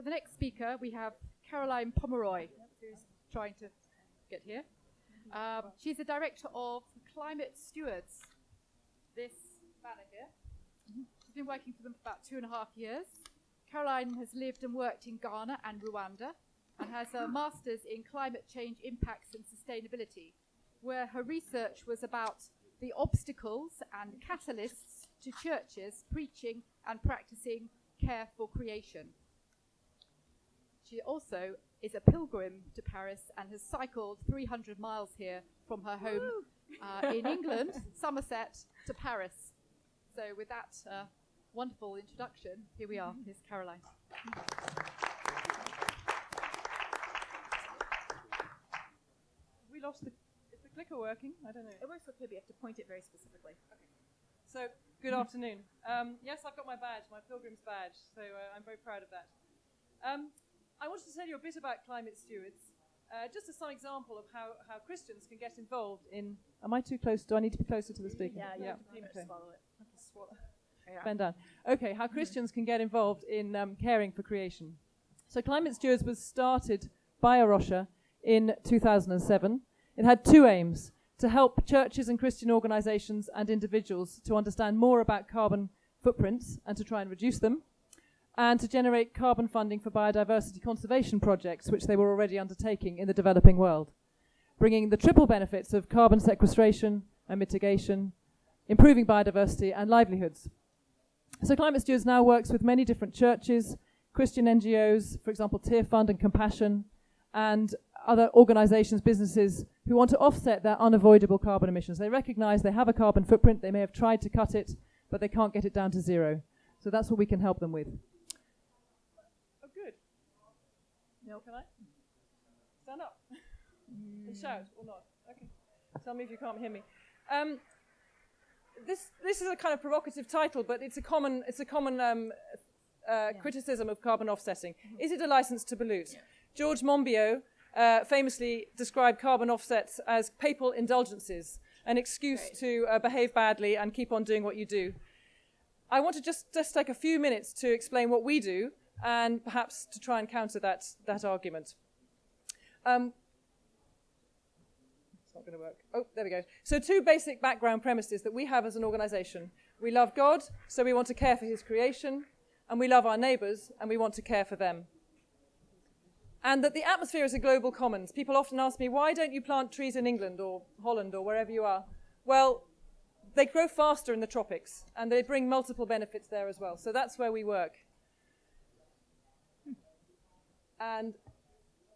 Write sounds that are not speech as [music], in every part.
For the next speaker, we have Caroline Pomeroy, who's trying to get here. Um, she's the director of Climate Stewards. This banner here. She's been working for them for about two and a half years. Caroline has lived and worked in Ghana and Rwanda and has a master's in climate change impacts and sustainability, where her research was about the obstacles and catalysts to churches preaching and practicing care for creation. She also is a pilgrim to Paris and has cycled 300 miles here from her home uh, in England, [laughs] Somerset, to Paris. So, with that uh, wonderful introduction, here we are. Here's Caroline. We lost the. Is the clicker working? I don't know. It works okay, but you have to point it very specifically. So, good afternoon. Um, yes, I've got my badge, my pilgrim's badge, so uh, I'm very proud of that. Um, I wanted to tell you a bit about climate stewards, uh, just as some example of how, how Christians can get involved in. Am I too close? Do I need to be closer to the speaker? Yeah, yeah. have to pretty much okay. swallow it. I have swallow. Yeah. Bend down. Okay, how Christians can get involved in um, caring for creation. So, Climate Stewards was started by A Rocha in 2007. It had two aims to help churches and Christian organizations and individuals to understand more about carbon footprints and to try and reduce them, and to generate carbon funding for biodiversity conservation projects, which they were already undertaking in the developing world, bringing the triple benefits of carbon sequestration and mitigation, improving biodiversity, and livelihoods. So Climate Stewards now works with many different churches, Christian NGOs, for example, Tear Fund and Compassion, and other organizations, businesses who want to offset their unavoidable carbon emissions. They recognize they have a carbon footprint, they may have tried to cut it, but they can't get it down to zero. So that's what we can help them with. Oh, good. Can I? Stand up and shout or not? Okay. Tell me if you can't hear me. Um, this this is a kind of provocative title, but it's a common it's a common um, uh, criticism of carbon offsetting. Is it a license to pollute? George Monbiot uh, famously described carbon offsets as papal indulgences, an excuse Right. to uh, behave badly and keep on doing what you do. I want to just, just take a few minutes to explain what we do and perhaps to try and counter that, that argument. Um, it's not going to work. Oh, there we go. So, two basic background premises that we have as an organization. We love God, so we want to care for his creation, and we love our neighbors, and we want to care for them. And that the atmosphere is a global commons. People often ask me, why don't you plant trees in England or Holland or wherever you are? Well, they grow faster in the tropics, and they bring multiple benefits there as well. So that's where we work. And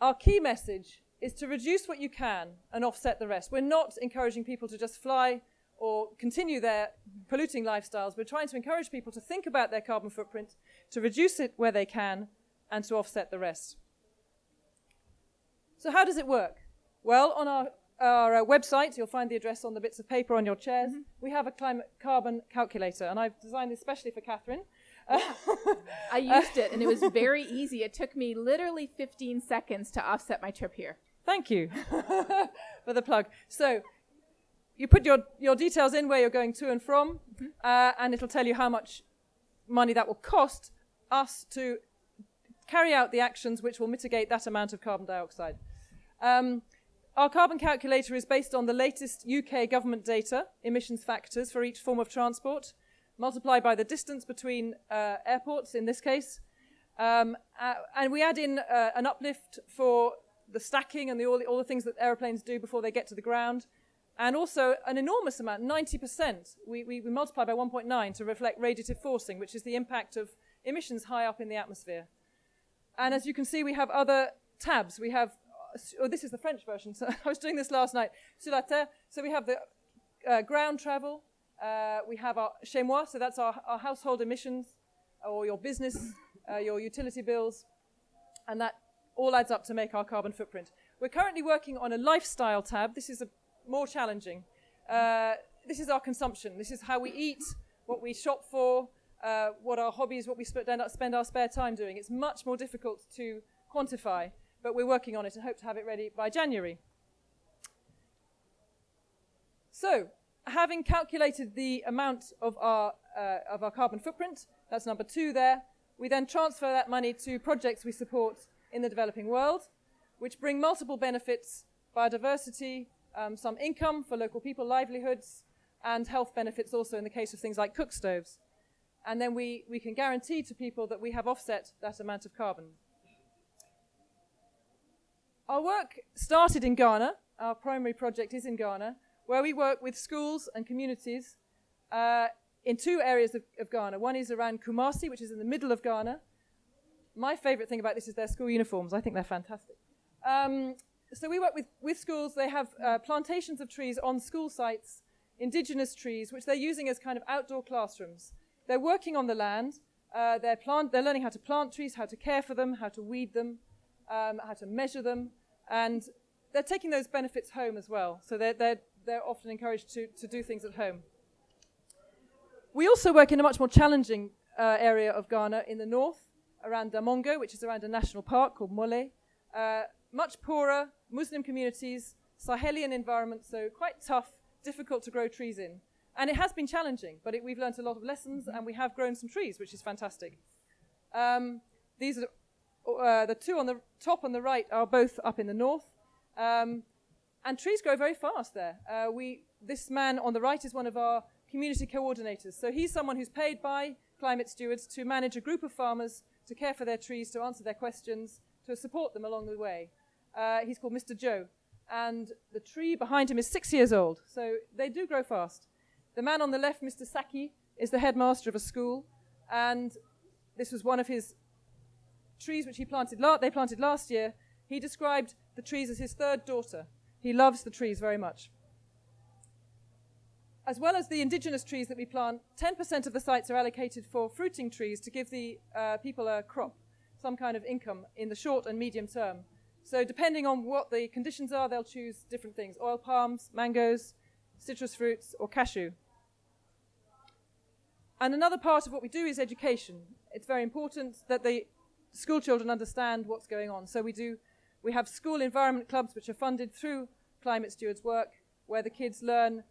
our key message is to reduce what you can and offset the rest. We're not encouraging people to just fly or continue their polluting lifestyles. We're trying to encourage people to think about their carbon footprint, to reduce it where they can, and to offset the rest. So, how does it work? Well, on our, our uh, website, you'll find the address on the bits of paper on your chairs. We have a climate carbon calculator, and I've designed this especially for Catherine. I used it and it was very easy. It took me literally 15 seconds to offset my trip here. Thank you [laughs] for the plug. So, you put your, your details in where you're going to and from, uh, and it'll tell you how much money that will cost us to carry out the actions which will mitigate that amount of carbon dioxide. Um, our carbon calculator is based on the latest UK government data, emissions factors for each form of transport, multiplied by the distance between uh, airports in this case. Um, uh, and we add in uh, an uplift for the stacking and the, all, the, all the things that aeroplanes do before they get to the ground. And also an enormous amount, 90%, we, we, we multiply by 1.9 to reflect radiative forcing, which is the impact of emissions high up in the atmosphere. And as you can see, we have other tabs. We have, oh, this is the French version. [laughs] So I was doing this last night. Sur la terre. So we have the uh, ground travel. Uh, we have our chez moi. So that's our, our household emissions or your business, uh, your utility bills. And that all adds up to make our carbon footprint. We're currently working on a lifestyle tab. This is a, more challenging. Uh, this is our consumption. This is how we eat, what we shop for, uh, what our hobbies, what we sp- spend our spare time doing. It's much more difficult to quantify, but we're working on it and hope to have it ready by January. So, having calculated the amount of our, uh, of our carbon footprint, that's number two there, We then transfer that money to projects we support in the developing world, which bring multiple benefits biodiversity, um, some income for local people, livelihoods, and health benefits also in the case of things like cook stoves. And then we, we can guarantee to people that we have offset that amount of carbon. Our work started in Ghana. Our primary project is in Ghana, where we work with schools and communities uh, in two areas of, of, Ghana. One is around Kumasi, which is in the middle of Ghana. My favorite thing about this is their school uniforms. I think they're fantastic. Um, so we work with, with schools. They have uh, plantations of trees on school sites, indigenous trees, which they're using as kind of outdoor classrooms. They're working on the land. Uh, they're, plant, they're learning how to plant trees, how to care for them, how to weed them, um, how to measure them, and they're taking those benefits home as well. So they're, they're, they're often encouraged to, to do things at home. We also work in a much more challenging uh, area of Ghana in the north, around Damongo, which is around a national park called Mole. Uh, much poorer, Muslim communities, Sahelian environment, so quite tough, difficult to grow trees in. And it has been challenging, but it, we've learned a lot of lessons and we have grown some trees, which is fantastic. Um, these are uh, the two on the top on the right are both up in the north. Um, and trees grow very fast there. Uh, we, this man on the right is one of our community coordinators. So he's someone who's paid by climate stewards to manage a group of farmers to care for their trees, to answer their questions, to support them along the way. Uh, he's called Mr. Joe. And the tree behind him is six years old. So they do grow fast. The man on the left, Mr. Saki, is the headmaster of a school, and this was one of his trees which he planted. La- they planted last year. He described the trees as his third daughter. He loves the trees very much. As well as the indigenous trees that we plant, 10% of the sites are allocated for fruiting trees to give the uh, people a crop, some kind of income in the short and medium term. So depending on what the conditions are, they'll choose different things: oil palms, mangoes, citrus fruits, or cashew. And another part of what we do is education. It's very important that the school children understand what's going on. So we do, we have school environment clubs which are funded through Climate Stewards work, where the kids learn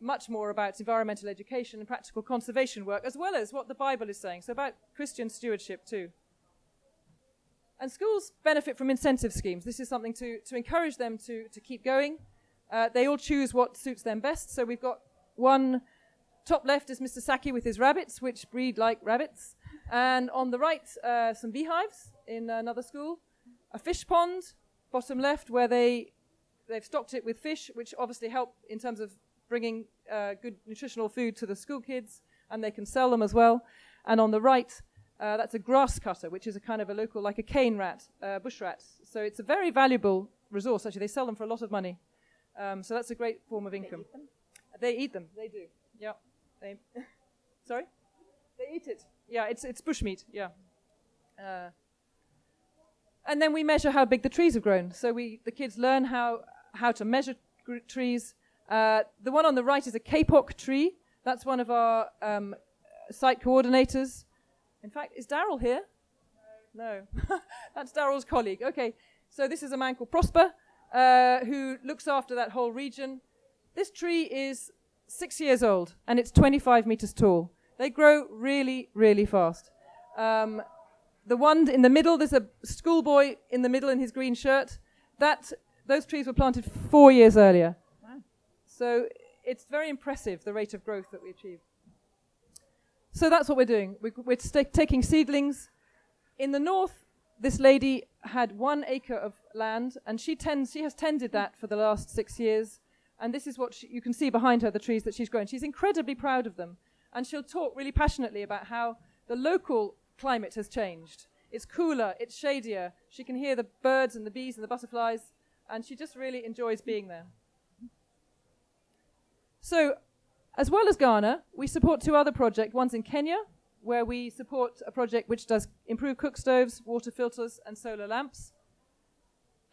much more about environmental education and practical conservation work, as well as what the Bible is saying. So about Christian stewardship too. And schools benefit from incentive schemes. This is something to, to encourage them to, to keep going. Uh, they all choose what suits them best. So we've got one Top left is Mr. Saki with his rabbits, which breed like rabbits. And on the right, uh, some beehives in another school. A fish pond, bottom left, where they, they've stocked it with fish, which obviously help in terms of bringing uh, good nutritional food to the school kids, and they can sell them as well. And on the right, uh, that's a grass cutter, which is a kind of a local, like a cane rat, uh, bush rat. So it's a very valuable resource, actually. They sell them for a lot of money. Um, so that's a great form of income. They eat them, they, eat them. they do, yeah. They, [laughs] sorry? They eat it. Yeah, it's, it's bushmeat, yeah. Uh, and then we measure how big the trees have grown. So we, the kids learn how, how to measure trees. Uh, the one on the right is a kapok tree. That's one of our um, site coordinators. In fact, is Daryl here? No. no. [laughs] That's Daryl's colleague. Okay. So this is a man called Prosper uh, who looks after that whole region. This tree is six years old and it's 25 meters tall. They grow really, really fast. Um, the one in the middle, there's a schoolboy in the middle in his green shirt. That those trees were planted four years earlier. Wow. So it's very impressive the rate of growth that we achieve. So that's what we're doing. We, are st- taking seedlings. In the north, this lady had one acre of land, and she tends she has tended that for the last six years. And this is what she, you can see behind her, the trees that she's grown. She's incredibly proud of them. And she'll talk really passionately about how the local climate has changed. It's cooler, it's shadier. She can hear the birds and the bees and the butterflies, and she just really enjoys being there. So, as well as Ghana, we support two other projects. One's in Kenya, where we support a project which does improve cook stoves, water filters, and solar lamps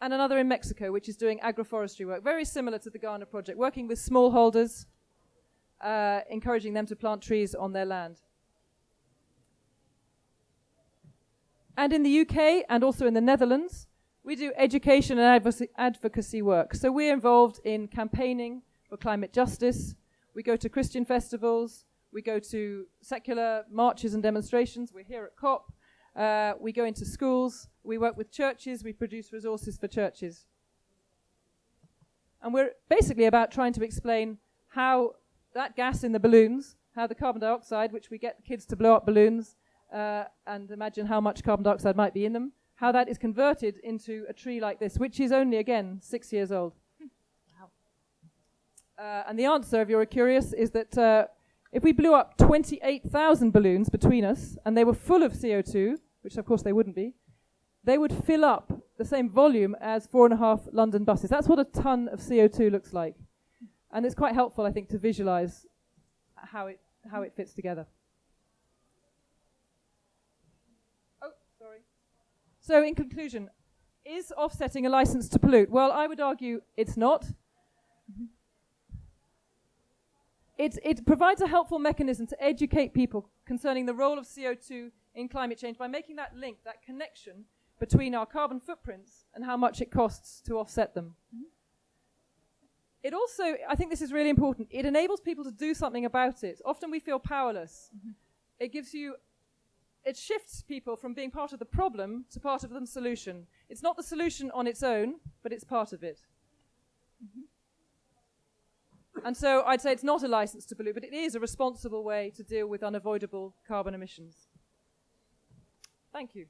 and another in Mexico, which is doing agroforestry work, very similar to the Ghana project, working with smallholders, uh, encouraging them to plant trees on their land. And in the UK and also in the Netherlands, we do education and advocacy work. So we're involved in campaigning for climate justice. We go to Christian festivals. we go to secular marches and demonstrations. We're here at COP. Uh, we go into schools. We work with churches. We produce resources for churches. And we're basically about trying to explain how that gas in the balloons, how the carbon dioxide, which we get kids to blow up balloons uh, and imagine how much carbon dioxide might be in them, how that is converted into a tree like this, which is only, again, six years old. Uh, and the answer, if you're curious, is that uh, if we blew up 28,000 balloons between us and they were full of CO2, which of course they wouldn't be, they would fill up the same volume as four and a half London buses. That's what a ton of CO2 looks like. And it's quite helpful, I think, to visualize how it, how it fits together. Oh, sorry. So, in conclusion, is offsetting a license to pollute? Well, I would argue it's not. It, it provides a helpful mechanism to educate people concerning the role of CO2 in climate change by making that link, that connection between our carbon footprints and how much it costs to offset them. Mm-hmm. It also, I think this is really important, it enables people to do something about it. Often we feel powerless. Mm-hmm. It gives you, it shifts people from being part of the problem to part of the solution. It's not the solution on its own, but it's part of it. Mm-hmm. And so I'd say it's not a license to pollute, but it is a responsible way to deal with unavoidable carbon emissions. Thank you.